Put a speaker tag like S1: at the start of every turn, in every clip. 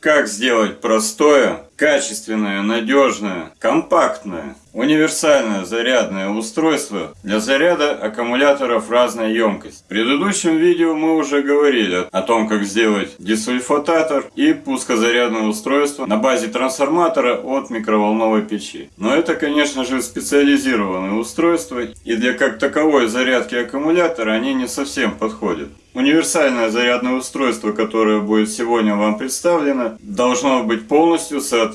S1: Как сделать простое, качественное, надежное, компактное, универсальное зарядное устройство для заряда аккумуляторов разной емкости. В предыдущем видео мы уже говорили о том, как сделать десульфататор и пускозарядное устройство на базе трансформатора от микроволновой печи. Но это, конечно же, специализированные устройства, и для как таковой зарядки аккумулятора они не совсем подходят. Универсальное зарядное устройство, которое будет сегодня вам представлено, должно быть полностью соответствовать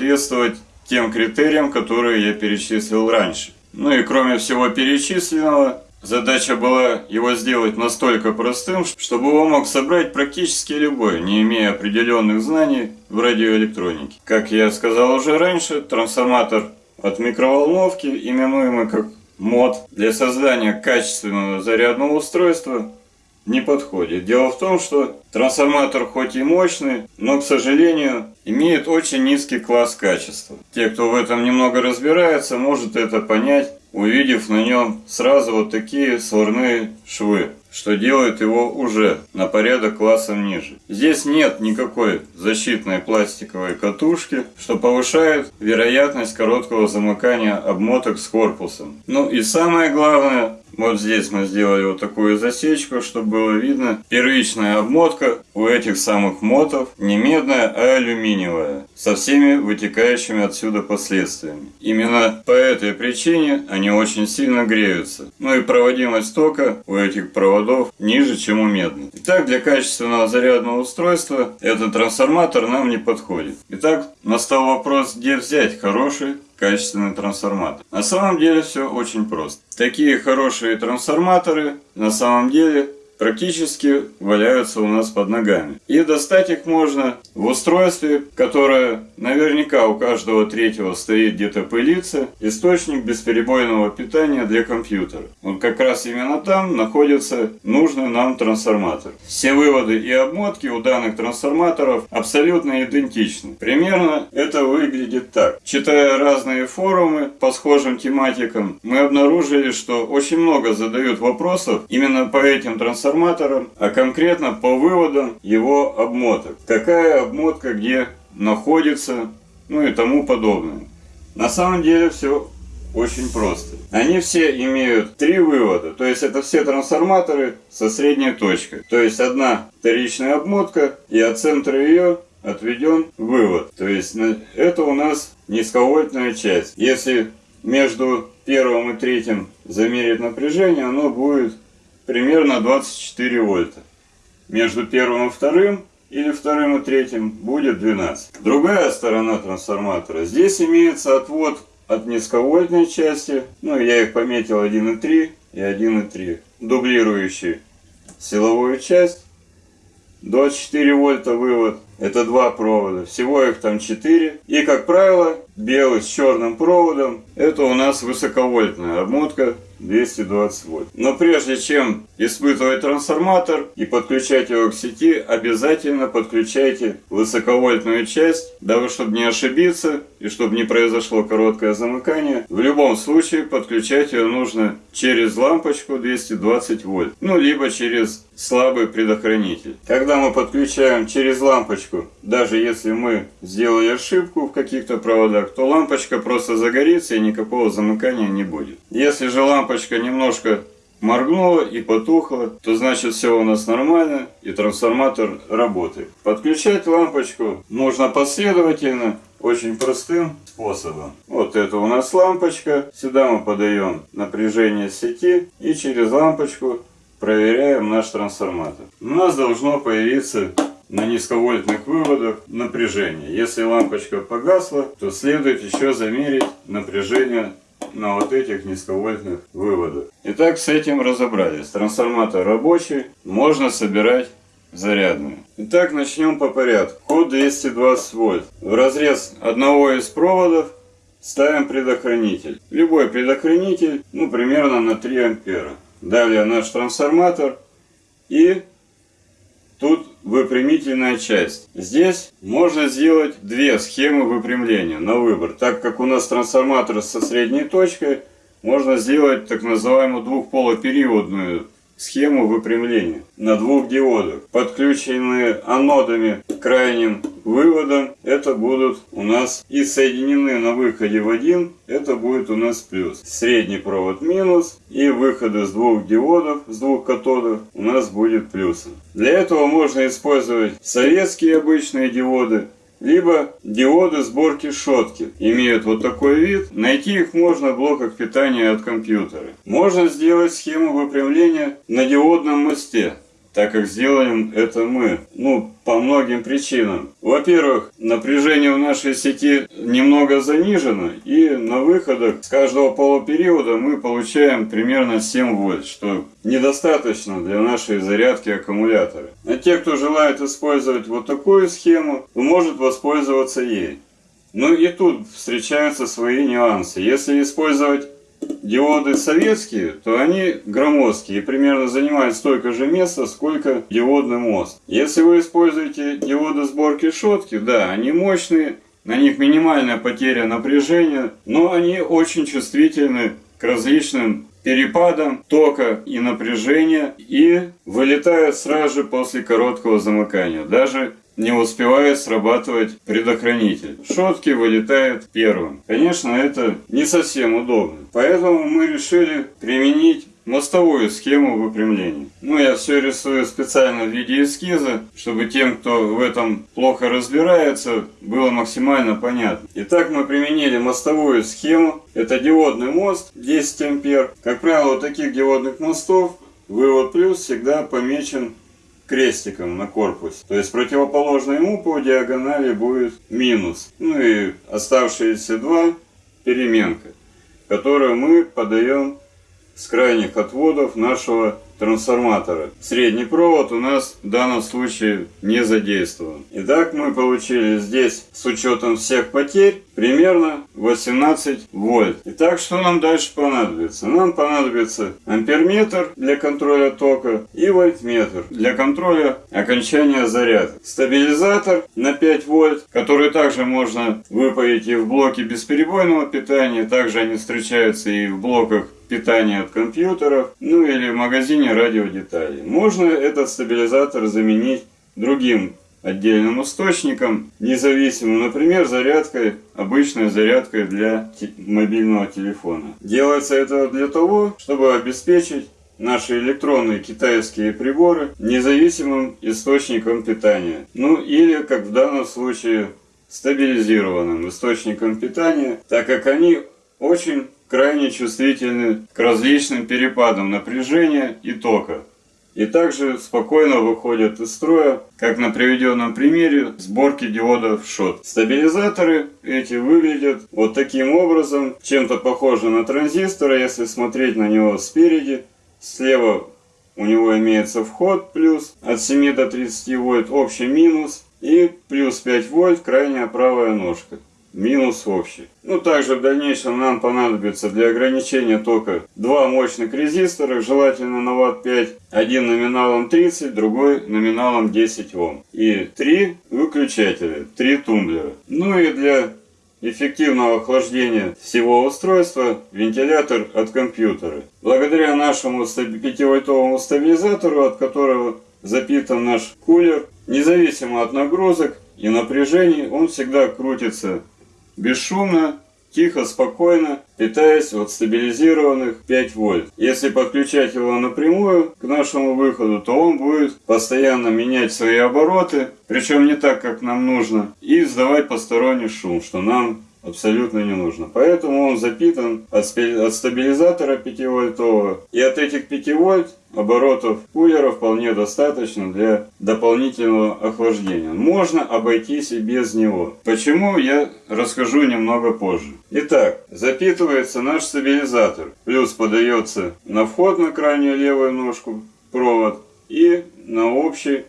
S1: тем критериям, которые я перечислил раньше. Ну и кроме всего перечисленного, задача была его сделать настолько простым, чтобы его мог собрать практически любой, не имея определенных знаний в радиоэлектронике. Как я сказал уже раньше, трансформатор от микроволновки, именуемый как МОД, для создания качественного зарядного устройства не подходит. Дело в том, что трансформатор хоть и мощный, но, к сожалению, имеет очень низкий класс качества. Те, кто в этом немного разбирается, может это понять, увидев на нем сразу вот такие сварные швы что делает его уже на порядок классом ниже. Здесь нет никакой защитной пластиковой катушки, что повышает вероятность короткого замыкания обмоток с корпусом. Ну и самое главное, вот здесь мы сделали вот такую засечку, чтобы было видно. Первичная обмотка у этих самых мотов не медная, а алюминиевая. Со всеми вытекающими отсюда последствиями. Именно по этой причине они очень сильно греются. Ну и проводимость тока у этих проводов ниже, чем у медных. Итак, для качественного зарядного устройства этот трансформатор нам не подходит. Итак, настал вопрос, где взять хороший качественный трансформатор. На самом деле все очень просто. Такие хорошие трансформаторы на самом деле практически валяются у нас под ногами. И достать их можно в устройстве, которое наверняка у каждого третьего стоит где-то пылиться, источник бесперебойного питания для компьютера. Вот как раз именно там находится нужный нам трансформатор. Все выводы и обмотки у данных трансформаторов абсолютно идентичны. Примерно это выглядит так. Читая разные форумы по схожим тематикам, мы обнаружили, что очень много задают вопросов именно по этим трансформаторам трансформатором, а конкретно по выводам его обмоток. Какая обмотка где находится, ну и тому подобное. На самом деле все очень просто. Они все имеют три вывода, то есть это все трансформаторы со средней точкой. То есть одна вторичная обмотка и от центра ее отведен вывод. То есть это у нас низковольтная часть. Если между первым и третьим замерить напряжение, оно будет примерно 24 вольта. Между первым и вторым или вторым и третьим будет 12. Другая сторона трансформатора. Здесь имеется отвод от низковольтной части, ну я их пометил 1,3 и 1,3, дублирующий силовую часть. 24 вольта вывод, это два провода, всего их там 4. И как правило, белый с черным проводом, это у нас высоковольтная обмотка 220 вольт. Но прежде чем испытывать трансформатор и подключать его к сети, обязательно подключайте высоковольтную часть, дабы чтобы не ошибиться и чтобы не произошло короткое замыкание. В любом случае подключать ее нужно через лампочку 220 вольт, ну либо через слабый предохранитель. Когда мы подключаем через лампочку, даже если мы сделали ошибку в каких-то проводах, то лампочка просто загорится и никакого замыкания не будет. Если же лампочка немножко моргнула и потухла, то значит все у нас нормально и трансформатор работает. Подключать лампочку нужно последовательно, очень простым способом. Вот это у нас лампочка, сюда мы подаем напряжение сети и через лампочку проверяем наш трансформатор. У нас должно появиться на низковольтных выводах напряжение. Если лампочка погасла, то следует еще замерить напряжение на вот этих низковольтных выводах. Итак, с этим разобрались. Трансформатор рабочий, можно собирать зарядную. Итак, начнем по порядку. Код 220 вольт. В разрез одного из проводов ставим предохранитель. Любой предохранитель, ну, примерно на 3 ампера. Далее наш трансформатор и тут выпрямительная часть. Здесь можно сделать две схемы выпрямления на выбор. Так как у нас трансформатор со средней точкой, можно сделать так называемую двухполопериодную схему выпрямления на двух диодах, подключенные анодами к крайним выводам. Это будут у нас и соединены на выходе в один, это будет у нас плюс. Средний провод минус и выходы с двух диодов, с двух катодов у нас будет плюсом. Для этого можно использовать советские обычные диоды, либо диоды сборки шотки имеют вот такой вид. Найти их можно в блоках питания от компьютера. Можно сделать схему выпрямления на диодном мосте так как сделаем это мы. Ну, по многим причинам. Во-первых, напряжение в нашей сети немного занижено, и на выходах с каждого полупериода мы получаем примерно 7 вольт, что недостаточно для нашей зарядки аккумулятора. А те, кто желает использовать вот такую схему, может воспользоваться ей. Ну и тут встречаются свои нюансы. Если использовать диоды советские, то они громоздкие и примерно занимают столько же места, сколько диодный мост. Если вы используете диоды сборки шотки, да, они мощные, на них минимальная потеря напряжения, но они очень чувствительны к различным перепадам тока и напряжения и вылетают сразу же после короткого замыкания. Даже не успевает срабатывать предохранитель. Шотки вылетают первым. Конечно, это не совсем удобно. Поэтому мы решили применить мостовую схему выпрямления. Ну, я все рисую специально в виде эскиза, чтобы тем, кто в этом плохо разбирается, было максимально понятно. Итак, мы применили мостовую схему. Это диодный мост 10 ампер. Как правило, у таких диодных мостов вывод плюс всегда помечен крестиком на корпусе. То есть противоположно ему по диагонали будет минус. Ну и оставшиеся два переменка, которую мы подаем с крайних отводов нашего трансформатора. Средний провод у нас в данном случае не задействован. Итак, мы получили здесь с учетом всех потерь примерно 18 вольт. Итак, что нам дальше понадобится? Нам понадобится амперметр для контроля тока и вольтметр для контроля окончания заряда. Стабилизатор на 5 вольт, который также можно выпаять и в блоке бесперебойного питания. Также они встречаются и в блоках питания от компьютеров, ну или в магазине радиодеталей. Можно этот стабилизатор заменить другим отдельным источником, независимым, например, зарядкой, обычной зарядкой для мобильного телефона. Делается это для того, чтобы обеспечить наши электронные китайские приборы независимым источником питания. Ну или, как в данном случае, стабилизированным источником питания, так как они очень крайне чувствительны к различным перепадам напряжения и тока. И также спокойно выходят из строя, как на приведенном примере сборки диодов шот. Стабилизаторы эти выглядят вот таким образом, чем-то похожи на транзисторы, если смотреть на него спереди. Слева у него имеется вход плюс от 7 до 30 вольт, общий минус и плюс 5 вольт крайняя правая ножка минус общий. Ну, также в дальнейшем нам понадобится для ограничения тока два мощных резистора, желательно на ватт 5. Один номиналом 30, другой номиналом 10 Ом. И три выключателя, три тумблера. Ну и для эффективного охлаждения всего устройства вентилятор от компьютера. Благодаря нашему 5-вольтовому стабилизатору, от которого запитан наш кулер, независимо от нагрузок и напряжений, он всегда крутится бесшумно, тихо, спокойно, питаясь от стабилизированных 5 вольт. Если подключать его напрямую к нашему выходу, то он будет постоянно менять свои обороты, причем не так, как нам нужно, и издавать посторонний шум, что нам абсолютно не нужно. Поэтому он запитан от, стабилизатора 5 вольтового. И от этих 5 вольт оборотов кулера вполне достаточно для дополнительного охлаждения. Можно обойтись и без него. Почему, я расскажу немного позже. Итак, запитывается наш стабилизатор. Плюс подается на вход на крайнюю левую ножку провод и на общий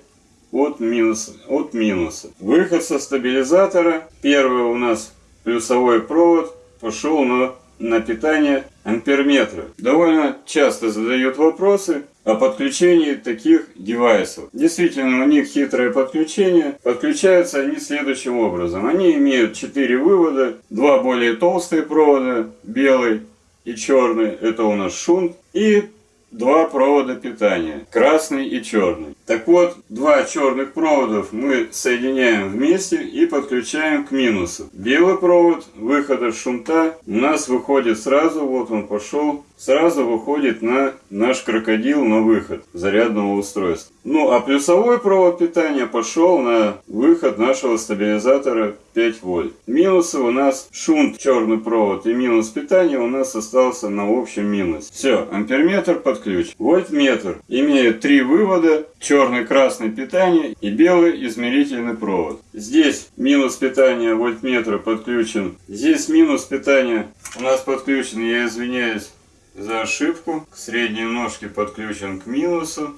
S1: от минуса, от минуса. Выход со стабилизатора. Первый у нас плюсовой провод пошел на, на питание амперметра. Довольно часто задают вопросы о подключении таких девайсов. Действительно, у них хитрое подключение. Подключаются они следующим образом. Они имеют 4 вывода, два более толстые провода, белый и черный, это у нас шунт, и два провода питания, красный и черный. Так вот, два черных проводов мы соединяем вместе и подключаем к минусу. Белый провод выхода шунта у нас выходит сразу, вот он пошел, сразу выходит на наш крокодил на выход зарядного устройства. Ну а плюсовой провод питания пошел на выход нашего стабилизатора 5 вольт. Минусы у нас шунт, черный провод и минус питания у нас остался на общем минус. Все, амперметр под. Вольтметр имеет три вывода, черный, красный питание и белый измерительный провод. Здесь минус питания вольтметра подключен. Здесь минус питания у нас подключен, я извиняюсь за ошибку. К средней ножке подключен к минусу.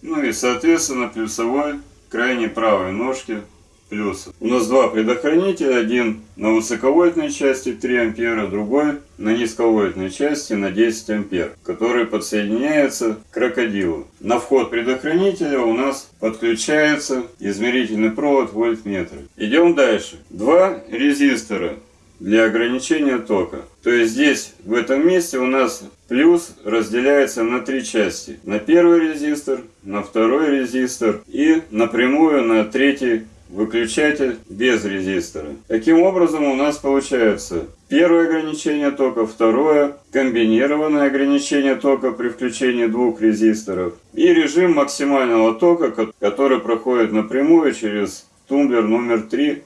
S1: Ну и соответственно плюсовой крайней правой ножке плюс. У нас два предохранителя, один на высоковольтной части 3 ампера, другой на низковольтной части на 10 ампер, который подсоединяется к крокодилу. На вход предохранителя у нас подключается измерительный провод вольтметра. Идем дальше. Два резистора для ограничения тока. То есть здесь, в этом месте у нас плюс разделяется на три части. На первый резистор, на второй резистор и напрямую на третий выключатель без резистора. Таким образом у нас получается первое ограничение тока, второе комбинированное ограничение тока при включении двух резисторов и режим максимального тока, который проходит напрямую через тумблер номер 3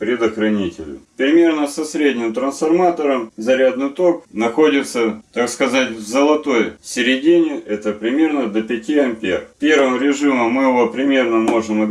S1: предохранителю. Примерно со средним трансформатором зарядный ток находится, так сказать, в золотой середине, это примерно до 5 ампер. Первым режимом мы его примерно можем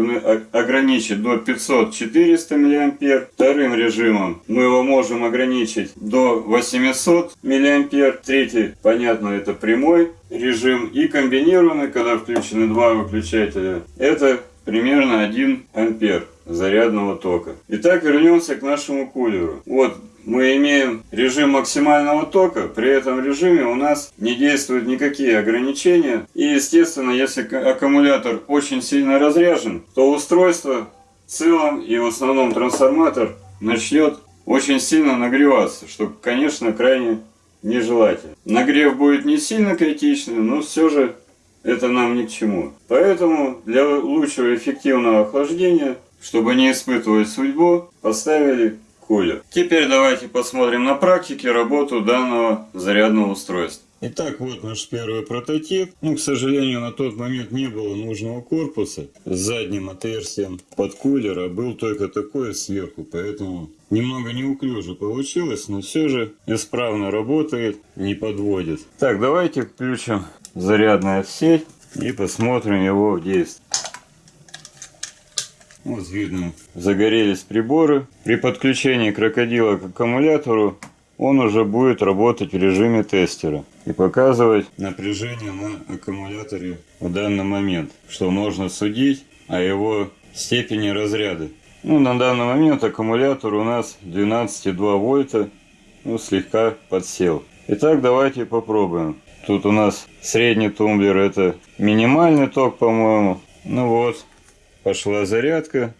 S1: ограничить до 500-400 мА. Вторым режимом мы его можем ограничить до 800 мА. Третий, понятно, это прямой режим. И комбинированный, когда включены два выключателя, это примерно 1 ампер зарядного тока. Итак, вернемся к нашему кулеру. Вот мы имеем режим максимального тока, при этом режиме у нас не действуют никакие ограничения. И естественно, если аккумулятор очень сильно разряжен, то устройство в целом и в основном трансформатор начнет очень сильно нагреваться, что, конечно, крайне нежелательно. Нагрев будет не сильно критичный, но все же это нам ни к чему. Поэтому для лучшего эффективного охлаждения чтобы не испытывать судьбу, поставили кулер. Теперь давайте посмотрим на практике работу данного зарядного устройства. Итак, вот наш первый прототип. Ну, к сожалению, на тот момент не было нужного корпуса с задним отверстием под кулер, а был только такой сверху, поэтому немного неуклюже получилось, но все же исправно работает, не подводит. Так, давайте включим зарядную сеть и посмотрим его в действии. Вот видно, загорелись приборы. При подключении крокодила к аккумулятору он уже будет работать в режиме тестера и показывать напряжение на аккумуляторе в данный момент, что можно судить о его степени разряда. Ну, на данный момент аккумулятор у нас 12,2 вольта, ну, слегка подсел. Итак, давайте попробуем. Тут у нас средний тумблер, это минимальный ток, по-моему. Ну вот, пошла зарядка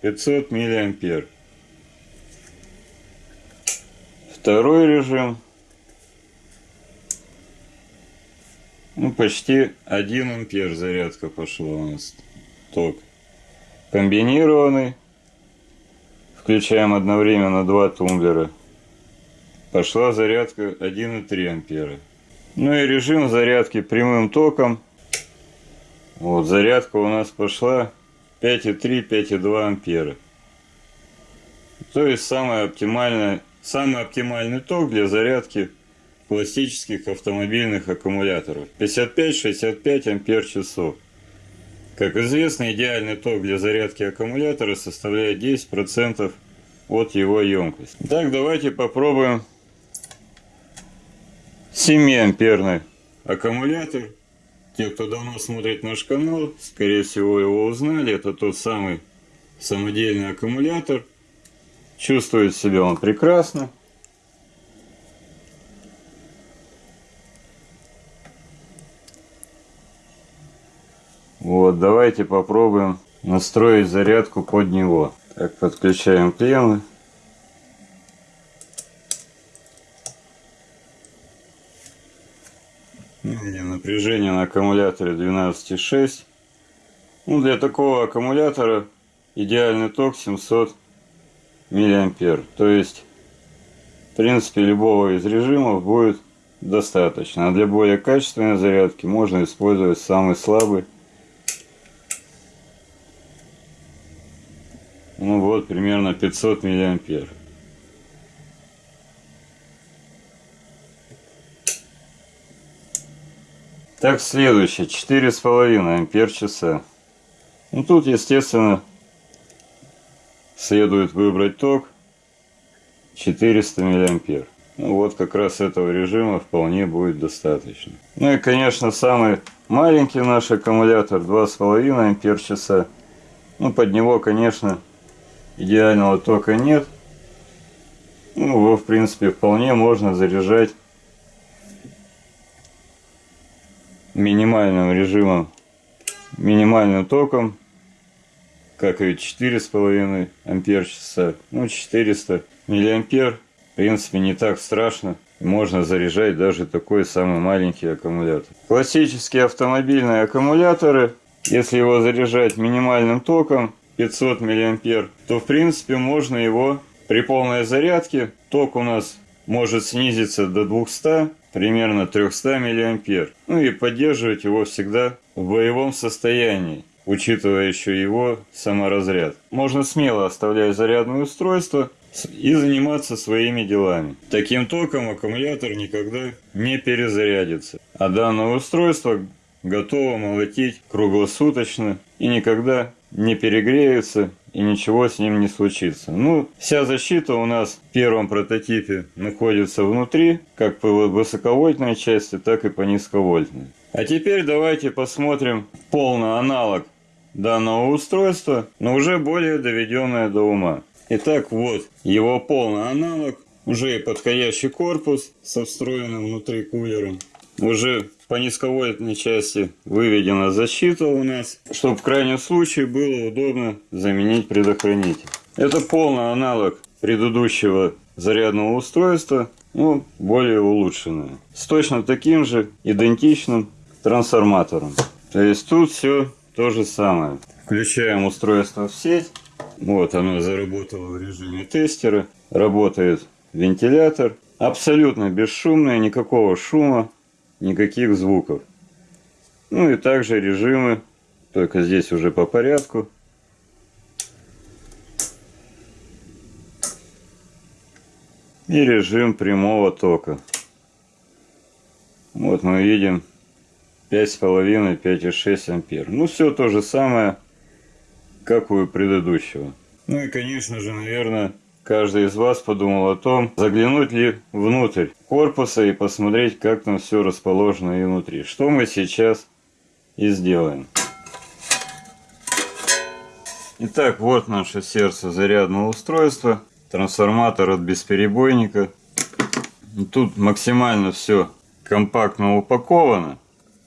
S1: 500 миллиампер. Второй режим. Ну, почти 1 ампер зарядка пошла у нас. Ток. Комбинированный. Включаем одновременно два тумблера. Пошла зарядка 1,3 ампера. Ну и режим зарядки прямым током вот, зарядка у нас пошла 5,3, 5,2 ампера. То есть самый оптимальный, самый оптимальный ток для зарядки классических автомобильных аккумуляторов. 55-65 ампер часов. Как известно, идеальный ток для зарядки аккумулятора составляет 10% от его емкости. Так, давайте попробуем 7 амперный аккумулятор те, кто давно смотрит наш канал, скорее всего его узнали. Это тот самый самодельный аккумулятор. Чувствует себя он прекрасно. Вот, давайте попробуем настроить зарядку под него. Так, подключаем клеммы. Видим напряжение на аккумуляторе 12,6. Ну, для такого аккумулятора идеальный ток 700 миллиампер. То есть, в принципе, любого из режимов будет достаточно. А для более качественной зарядки можно использовать самый слабый. Ну вот, примерно 500 миллиампер. Так, следующее, 4,5 ампер часа. Ну тут, естественно, следует выбрать ток 400 миллиампер. Ну, вот как раз этого режима вполне будет достаточно. Ну и, конечно, самый маленький наш аккумулятор 2,5 ампер часа. Ну, под него, конечно, идеального тока нет. Ну, его, в принципе, вполне можно заряжать минимальным режимом, минимальным током, как и 4,5 ампер часа, ну 400 миллиампер, в принципе не так страшно, можно заряжать даже такой самый маленький аккумулятор. Классические автомобильные аккумуляторы, если его заряжать минимальным током 500 миллиампер, то в принципе можно его при полной зарядке, ток у нас может снизиться до 200 примерно 300 мА. Ну и поддерживать его всегда в боевом состоянии, учитывая еще его саморазряд. Можно смело оставлять зарядное устройство и заниматься своими делами. Таким током аккумулятор никогда не перезарядится. А данное устройство готово молотить круглосуточно и никогда не перегреется и ничего с ним не случится. Ну, вся защита у нас в первом прототипе находится внутри, как по высоковольтной части, так и по низковольтной. А теперь давайте посмотрим полный аналог данного устройства, но уже более доведенное до ума. Итак, вот его полный аналог, уже подходящий корпус со встроенным внутри кулером, уже по низковольтной части выведена защита у нас, чтобы в крайнем случае было удобно заменить предохранитель. Это полный аналог предыдущего зарядного устройства, но более улучшенное. С точно таким же идентичным трансформатором. То есть тут все то же самое. Включаем устройство в сеть. Вот оно заработало в режиме тестера. Работает вентилятор. Абсолютно бесшумное, никакого шума никаких звуков. Ну и также режимы, только здесь уже по порядку. И режим прямого тока. Вот мы видим 5,5-5,6 ампер. Ну все то же самое, как у предыдущего. Ну и конечно же, наверное, каждый из вас подумал о том, заглянуть ли внутрь корпуса и посмотреть, как там все расположено и внутри. Что мы сейчас и сделаем. Итак, вот наше сердце зарядного устройства. Трансформатор от бесперебойника. Тут максимально все компактно упаковано.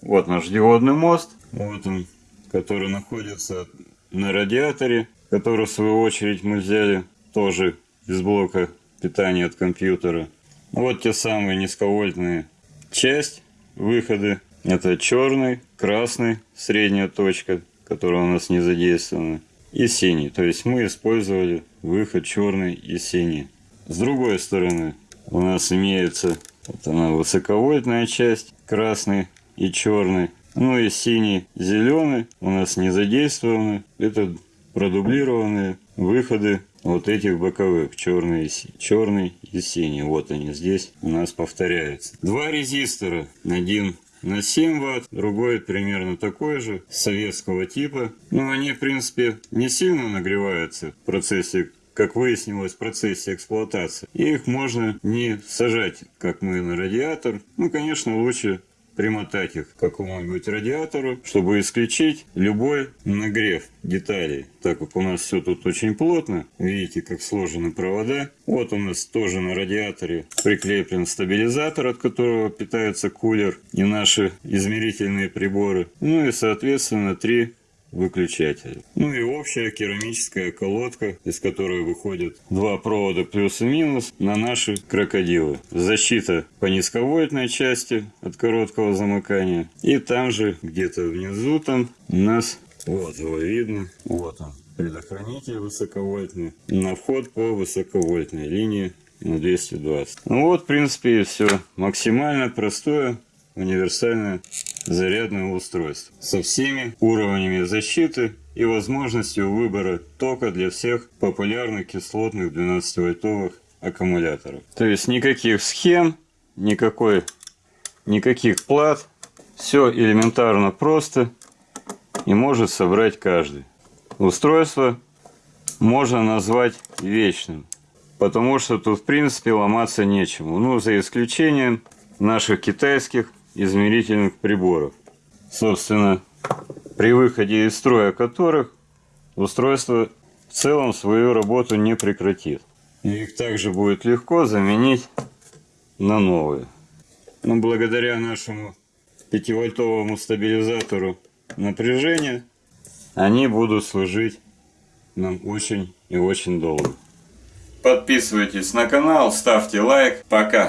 S1: Вот наш диодный мост. Вот он, который находится на радиаторе, который в свою очередь мы взяли тоже из блока питания от компьютера. Вот те самые низковольтные часть, выходы. Это черный, красный, средняя точка, которая у нас не задействована, и синий. То есть мы использовали выход черный и синий. С другой стороны у нас имеется вот она высоковольтная часть, красный и черный. Ну и синий, зеленый у нас не задействованы. Это продублированные выходы вот этих боковых, черный, черный и синий. Вот они здесь у нас повторяются. Два резистора, один на 7 ватт, другой примерно такой же, советского типа. Но они, в принципе, не сильно нагреваются в процессе как выяснилось в процессе эксплуатации. Их можно не сажать, как мы на радиатор. Ну, конечно, лучше примотать их к какому-нибудь радиатору, чтобы исключить любой нагрев деталей. Так как у нас все тут очень плотно, видите, как сложены провода. Вот у нас тоже на радиаторе прикреплен стабилизатор, от которого питается кулер и наши измерительные приборы. Ну и, соответственно, три выключателя. Ну и общая керамическая колодка, из которой выходят два провода плюс и минус на наши крокодилы. Защита по низковольтной части от короткого замыкания. И там же, где-то внизу там, у нас, вот его видно, вот он, предохранитель высоковольтный, на вход по высоковольтной линии на 220. Ну вот, в принципе, и все. Максимально простое универсальное зарядное устройство со всеми уровнями защиты и возможностью выбора тока для всех популярных кислотных 12-вольтовых аккумуляторов. То есть никаких схем, никакой, никаких плат. Все элементарно просто и может собрать каждый. Устройство можно назвать вечным, потому что тут в принципе ломаться нечему. Ну, за исключением наших китайских измерительных приборов. Собственно, при выходе из строя которых устройство в целом свою работу не прекратит. Их также будет легко заменить на новые. Но благодаря нашему 5-вольтовому стабилизатору напряжения они будут служить нам очень и очень долго. Подписывайтесь на канал, ставьте лайк. Пока!